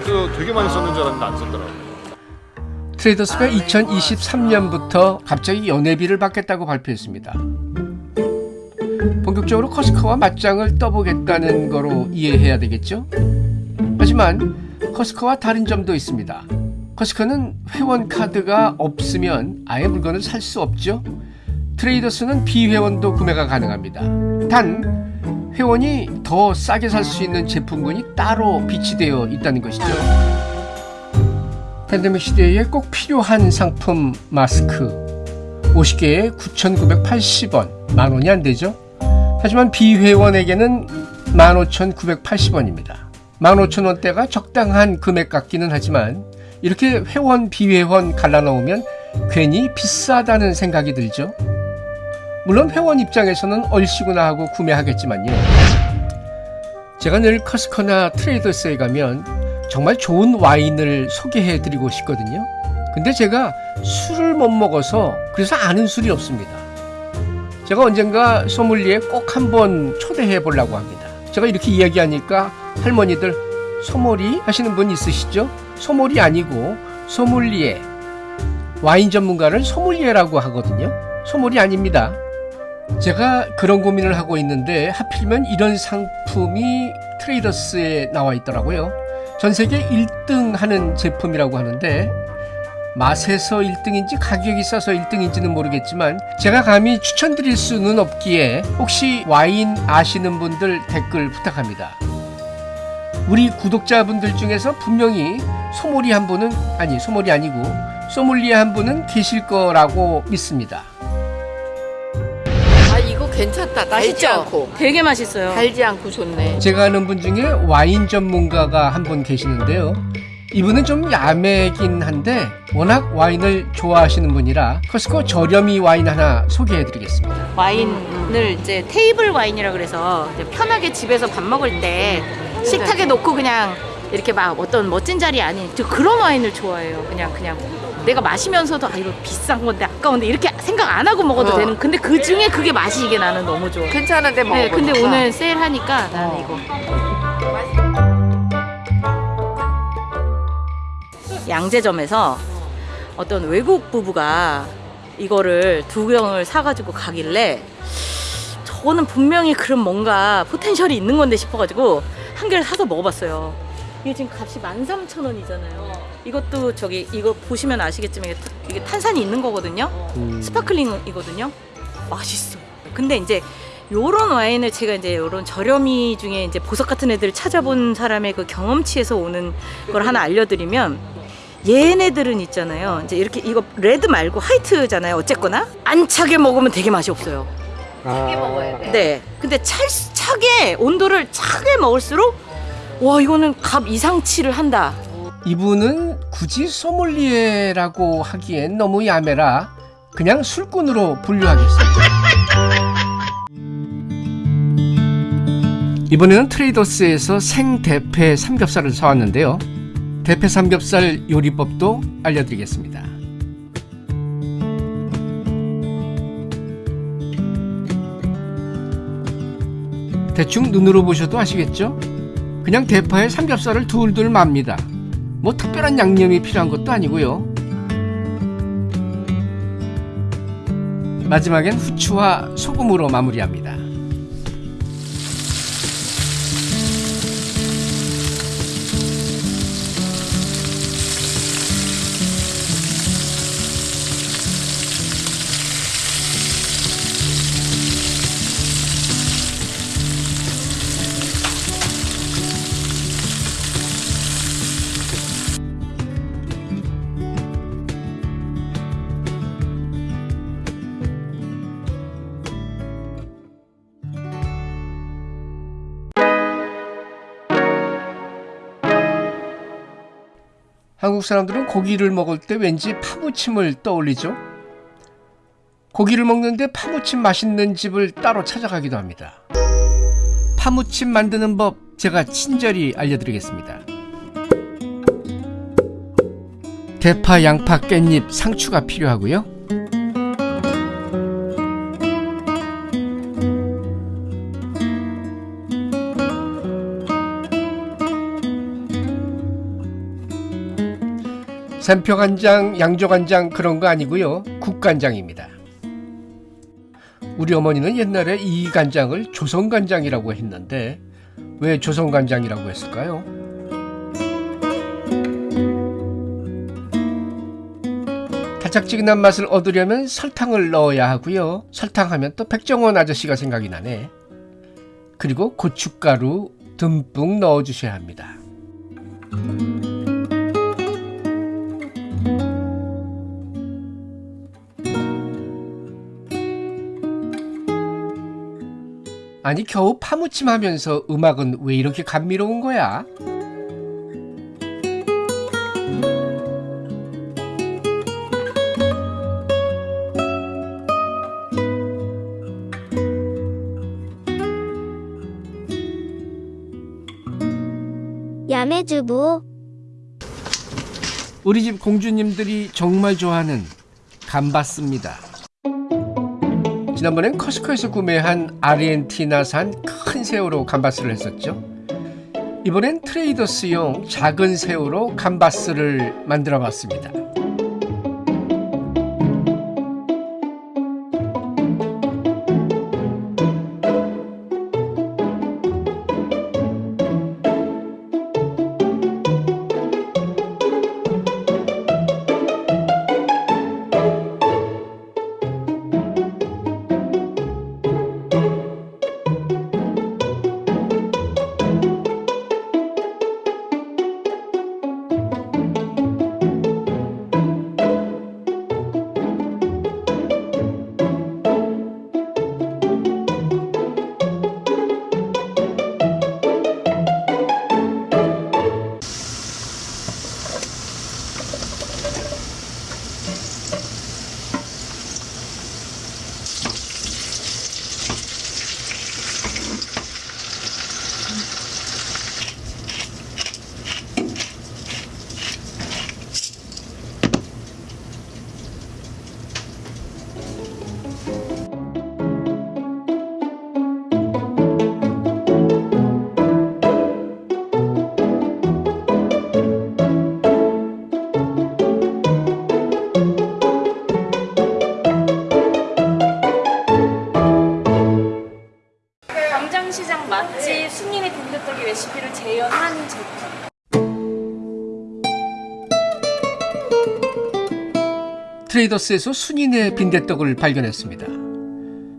나도 되게 많이 썼는 줄 알았는데 안 썼더라고. 트레이더스가 2023년부터 갑자기 연회비를 받겠다고 발표했습니다. 본격적으로 커스커와 맞짱을 떠보겠다는 거로 이해해야 되겠죠? 하지만 커스커와 다른 점도 있습니다. 커스커는 회원 카드가 없으면 아예 물건을 살 수 없죠. 트레이더스는 비회원도 구매가 가능합니다. 단 회원이 더 싸게 살 수 있는 제품군이 따로 비치되어 있다는 것이죠. 팬데믹 시대에 꼭 필요한 상품 마스크 50개에 9,980원 만 원이 안 되죠. 하지만 비회원에게는 15,980원입니다. 15,000원대가 적당한 금액 같기는 하지만 이렇게 회원 비회원 갈라놓으면 괜히 비싸다는 생각이 들죠. 물론 회원 입장에서는 얼씨구나 하고 구매하겠지만요. 제가 늘 커스커나 트레이더스에 가면 정말 좋은 와인을 소개해 드리고 싶거든요. 근데 제가 술을 못 먹어서 그래서 아는 술이 없습니다. 제가 언젠가 소믈리에 꼭 한번 초대해 보려고 합니다. 제가 이렇게 이야기하니까 할머니들 소몰이 하시는 분 있으시죠? 소몰이 아니고 소믈리에 와인 전문가를 소믈리에라고 하거든요. 소몰이 아닙니다. 제가 그런 고민을 하고 있는데 하필이면 이런 상품이 트레이더스에 나와 있더라고요. 전 세계 1등 하는 제품이라고 하는데 맛에서 1등인지 가격이 싸서 1등인지는 모르겠지만 제가 감히 추천드릴 수는 없기에 혹시 와인 아시는 분들 댓글 부탁합니다. 우리 구독자분들 중에서 분명히 소몰이 한 분은 아니 소몰이 아니고 소믈리에 한 분은 계실 거라고 믿습니다. 괜찮다. 달지 맛있죠? 않고 되게 맛있어요. 달지 않고 좋네. 제가 아는 분 중에 와인 전문가가 한 분 계시는데요. 이분은 좀 야매긴 한데 워낙 와인을 좋아하시는 분이라 커스코 저렴이 와인 하나 소개해 드리겠습니다. 와인을 이제 테이블 와인이라 그래서 이제 편하게 집에서 밥 먹을 때 식탁에 놓고 그냥 이렇게 막 어떤 멋진 자리 아닌 저 그런 와인을 좋아해요. 그냥 그냥 내가 마시면서도 아 이거 비싼 건데 아까운데 이렇게 생각 안 하고 먹어도 어. 되는. 근데 그 중에 그게 맛이 이게 나는 너무 좋아. 괜찮은데 먹어. 네, 근데 오늘 세일하니까 나는 어. 이거. 양재점에서 어떤 외국 부부가 이거를 두 병을 사가지고 가길래 저는 분명히 그런 뭔가 potential이 있는 건데 싶어가지고 한 개를 사서 먹어봤어요. 이게 지금 값이 13,000원이잖아요. 이것도 저기 이거 보시면 아시겠지만 이게, 탄산이 있는 거거든요. sparkling이거든요. 맛있어요. 근데 이제 요런 와인을 제가 이제 요런 저렴이 중에 이제 보석 같은 애들 찾아본 사람의 그 경험치에서 오는 걸 하나 알려드리면 얘네들은 있잖아요. 이제 이렇게 이거 레드 말고 화이트잖아요. 어쨌거나 안 차게 먹으면 되게 맛이 없어요. 크게 먹어야 돼. 네. 근데 차, 차게 온도를 차게 먹을수록 와 이거는 값 이상치를 한다. 이분은 굳이 소믈리에라고 하기엔 너무 야매라 그냥 술꾼으로 분류하겠습니다. 이번에는 트레이더스에서 생대패 삼겹살을 사왔는데요. 대패 삼겹살 요리법도 알려드리겠습니다. 대충 눈으로 보셔도 아시겠죠? 그냥 대파에 삼겹살을 둘둘 맙니다. 뭐 특별한 양념이 필요한 것도 아니고요. 마지막엔 후추와 소금으로 마무리합니다. 한국 사람들은 고기를 먹을 때 왠지 파무침을 떠올리죠. 고기를 먹는데 파무침 맛있는 집을 따로 찾아가기도 합니다. 파무침 만드는 법 제가 친절히 알려드리겠습니다. 대파, 양파, 깻잎, 상추가 필요하고요. 샘표간장, 양조간장 그런 거 아니고요. 국간장입니다. 우리 어머니는 옛날에 이 간장을 조선간장이라고 했는데 왜 조선간장이라고 했을까요? 달짝지근한 맛을 얻으려면 설탕을 넣어야 하고요. 설탕하면 또 백종원 아저씨가 생각이 나네. 그리고 고춧가루 듬뿍 넣어주셔야 합니다. 아니 겨우 파무침 하면서 음악은 왜 이렇게 감미로운 거야? 야매주부 우리 집 공주님들이 정말 좋아하는 감바스입니다. 지난번엔 커스코에서 구매한 아르헨티나산 큰 새우로 감바스를 했었죠. 이번엔 트레이더스용 작은 새우로 감바스를 만들어 봤습니다. 트레이더스에서 순인의 빈대떡을 발견했습니다.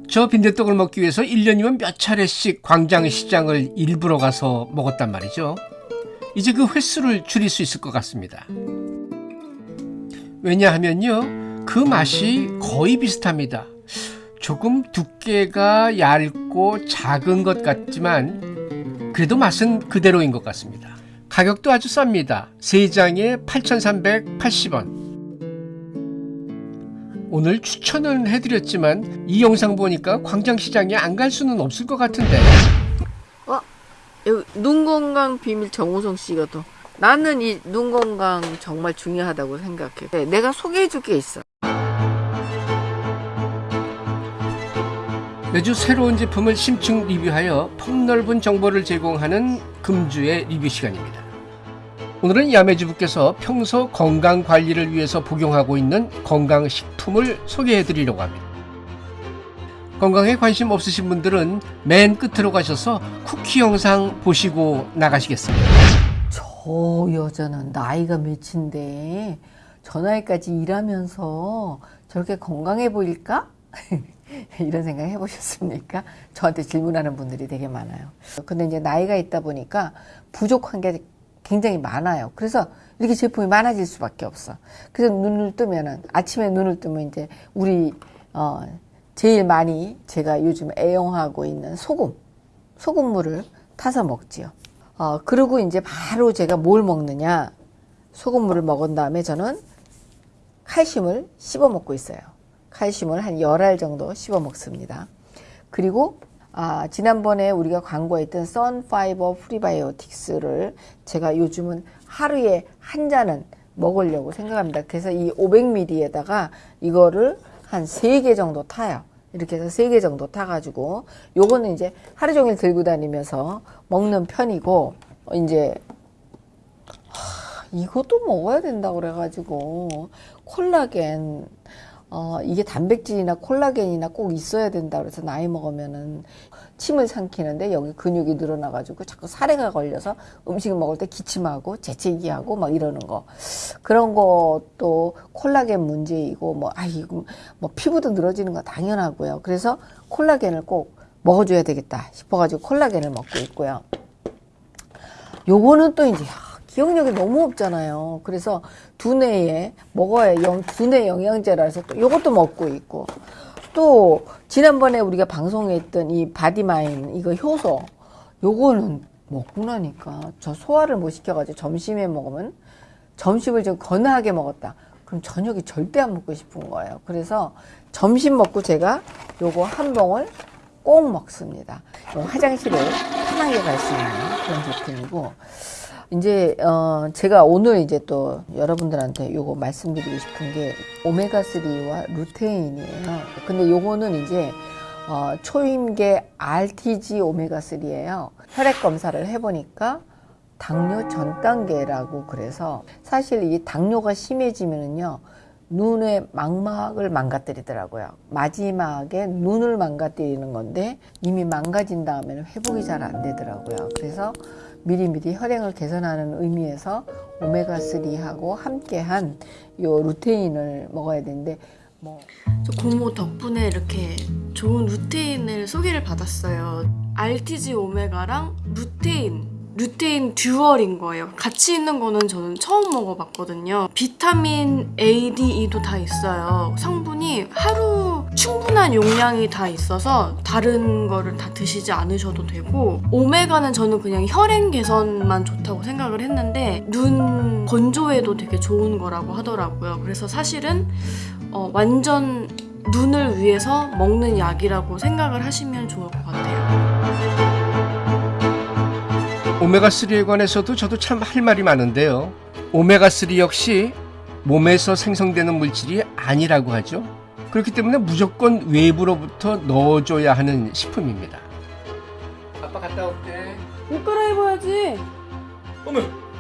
저 빈대떡을 먹기 위해서 1년이면 몇 차례씩 광장시장을 일부러 가서 먹었단 말이죠. 이제 그 횟수를 줄일 수 있을 것 같습니다. 왜냐하면요, 그 맛이 거의 비슷합니다. 조금 두께가 얇고 작은 것 같지만 그래도 맛은 그대로인 것 같습니다. 가격도 아주 쌉니다. 3장에 8,380원. 오늘 추천은 해드렸지만 이 영상 보니까 광장시장에 안 갈 수는 없을 것 같은데 여기 눈 건강 비밀 정우성 씨가 또 나는 이 눈 건강 정말 중요하다고 생각해. 네, 내가 소개해 줄 게 있어. 매주 새로운 제품을 심층 리뷰하여 폭넓은 정보를 제공하는 금주의 리뷰 시간입니다. 오늘은 야매주부께서 평소 건강 관리를 위해서 복용하고 있는 건강식품을 소개해 드리려고 합니다. 건강에 관심 없으신 분들은 맨 끝으로 가셔서 쿠키 영상 보시고 나가시겠습니다. 저 여자는 나이가 몇인데 저 나이까지 일하면서 저렇게 건강해 보일까? 이런 생각 해보셨습니까? 저한테 질문하는 분들이 되게 많아요. 근데 이제 나이가 있다 보니까 부족한 게 굉장히 많아요. 그래서 이렇게 제품이 많아질 수밖에 없어. 그래서 눈을 뜨면은 아침에 눈을 뜨면 이제 우리 어 제일 많이 제가 요즘 애용하고 있는 소금, 소금물을 타서 먹지요. 어 그리고 이제 바로 제가 뭘 먹느냐? 소금물을 먹은 다음에 저는 칼슘을 씹어 먹고 있어요. 칼슘을 한 열 알 정도 씹어 먹습니다. 그리고 아, 지난번에 우리가 광고했던 선파이버 프리바이오틱스를 제가 요즘은 하루에 한 잔은 먹으려고 생각합니다. 그래서 이 500ml에다가 이거를 한세개 정도 타요. 이렇게 해서 세개 정도 타가지고 요거는 이제 하루 종일 들고 다니면서 먹는 편이고 이제 이것도 먹어야 된다 그래가지고 콜라겐 어 이게 단백질이나 콜라겐이나 꼭 있어야 된다 그래서 나이 먹으면은 침을 삼키는데 여기 근육이 늘어나가지고 자꾸 사례가 걸려서 음식 먹을 때 기침하고 재채기하고 막 이러는 거 그런 것도 콜라겐 문제이고 뭐 아이고 뭐 피부도 늘어지는 거 당연하고요 그래서 콜라겐을 꼭 먹어줘야 되겠다 싶어가지고 콜라겐을 먹고 있고요. 요거는 또 이제 야, 기억력이 너무 없잖아요. 그래서 두뇌에 먹어야 영, 두뇌 영양제라 해서 또 요것도 먹고 있고 또 지난번에 우리가 방송에 했던 이 바디마인 이거 효소 요거는 먹고 나니까 저 소화를 못 시켜가지고 점심에 먹으면 점심을 좀 건하게 먹었다. 그럼 저녁에 절대 안 먹고 싶은 거예요. 그래서 점심 먹고 제가 요거 한 봉을 꼭 먹습니다. 요 화장실을 편하게 갈 수 있는 그런 제품이고 이제 어 제가 오늘 이제 또 여러분들한테 요거 말씀드리고 싶은 게 오메가 3와 루테인이에요. 근데 요거는 이제 어 초임계 RTG 오메가 3예요. 혈액 검사를 해 보니까 당뇨 전 단계라고 그래서 사실 이 당뇨가 심해지면은요 눈의 망막을 망가뜨리더라고요. 마지막에 눈을 망가뜨리는 건데 이미 망가진 다음에는 회복이 잘 안 되더라고요. 그래서 미리미리 혈행을 개선하는 의미에서 오메가 3하고 함께한 요 루테인을 먹어야 되는데 뭐 저 고모 덕분에 이렇게 좋은 루테인을 소개를 받았어요. RTG 오메가랑 루테인, 루테인 듀얼인 거예요. 같이 있는 거는 저는 처음 먹어봤거든요. 비타민 A, D, E도 다 있어요. 성분이 하루 충분한 용량이 다 있어서 다른 거를 다 드시지 않으셔도 되고 오메가는 저는 그냥 혈행 개선만 좋다고 생각을 했는데 눈 건조에도 되게 좋은 거라고 하더라고요. 그래서 사실은 어, 완전 눈을 위해서 먹는 약이라고 생각을 하시면 좋을 것 같아요. 오메가3에 관해서도 저도 참 할 말이 많은데요. 오메가3 역시 몸에서 생성되는 물질이 아니라고 하죠. 그렇기 때문에 무조건 외부로부터 넣어줘야 하는 식품입니다. 아빠 갔다 올게. 옷 갈아입어야지.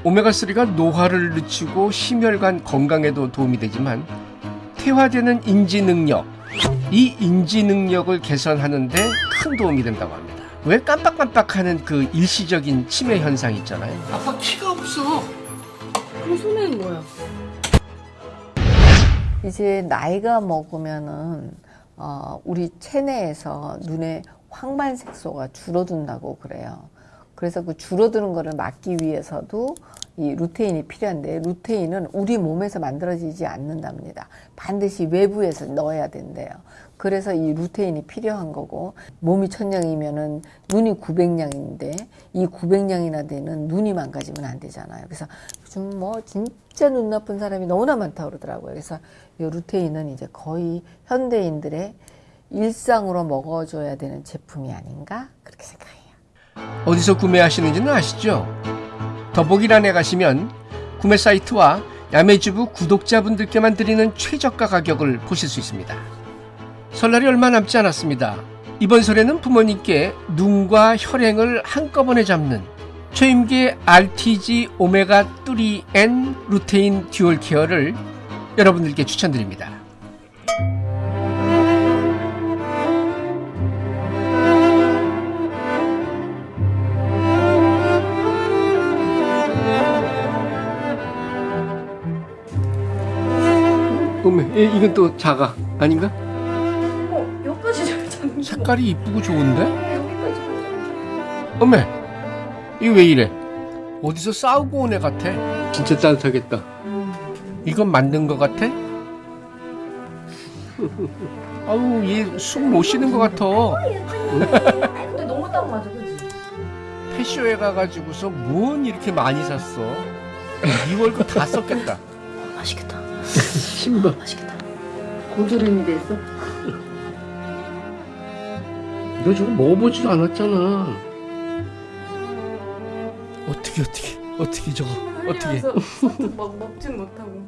오메가3가 노화를 늦추고 심혈관 건강에도 도움이 되지만 퇴화되는 인지 능력, 이 인지 능력을 개선하는데 큰 도움이 된다고 합니다. 왜 깜빡깜빡하는 그 일시적인 치매 현상 있잖아요. 아빠 키가 없어. 그럼 손에는 뭐야? 이제 나이가 먹으면은 어, 우리 체내에서 눈의 황반 색소가 줄어든다고 그래요. 그래서 그 줄어드는 거를 막기 위해서도 이 루테인이 필요한데 루테인은 우리 몸에서 만들어지지 않는답니다. 반드시 외부에서 넣어야 된대요. 그래서 이 루테인이 필요한 거고 몸이 천냥이면은 눈이 900냥인데 이 900냥이나 되는 눈이 망가지면 안 되잖아요. 그래서 요즘 뭐 진짜 눈 나쁜 사람이 너무나 많다고 그러더라고요. 그래서 이 루테인은 이제 거의 현대인들의 일상으로 먹어줘야 되는 제품이 아닌가 그렇게 생각해요. 어디서 구매하시는지는 아시죠? 더보기란에 가시면 구매 사이트와 야매주부 구독자분들께만 드리는 최저가 가격을 보실 수 있습니다. 설날이 얼마 남지 않았습니다. 이번 설에는 부모님께 눈과 혈행을 한꺼번에 잡는 초임계 RTG 오메가 3N 루테인 듀얼 케어를 여러분들께 추천드립니다. 어메, 이- 이건 또 작아 아닌가? 어, 여기까지 잘 잡는 색깔이 이쁘고 좋은데? 여기까지 잘 어메, 이거 왜 이래? 어디서 싸우고 온 애 같아? 진짜 따뜻하겠다. 이건 만든 거 같아? 아우, 얘 숨 못 쉬는 거 같아. 근데 너무 딱 맞아, 그지? 패쇼에 가가지고서 뭔 이렇게 많이 샀어? 이 월급 다 썼겠다. 맛있겠다. 신발. 맛있겠다. 고드름이 됐어? 너 저거 먹어보지도 않았잖아. 어떻게 어떻게 어떻게 저거 어떻게? 막 먹진 못하고.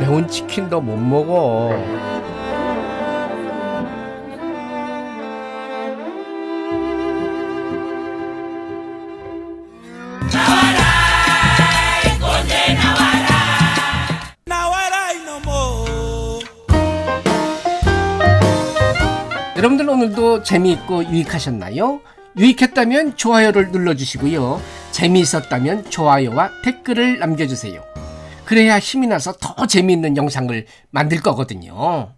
매운 치킨 너못 먹어. 오늘도 재미있고 유익하셨나요? 유익했다면 좋아요를 눌러주시고요. 재미있었다면 좋아요와 댓글을 남겨주세요. 그래야 힘이 나서 더 재미있는 영상을 만들 거거든요.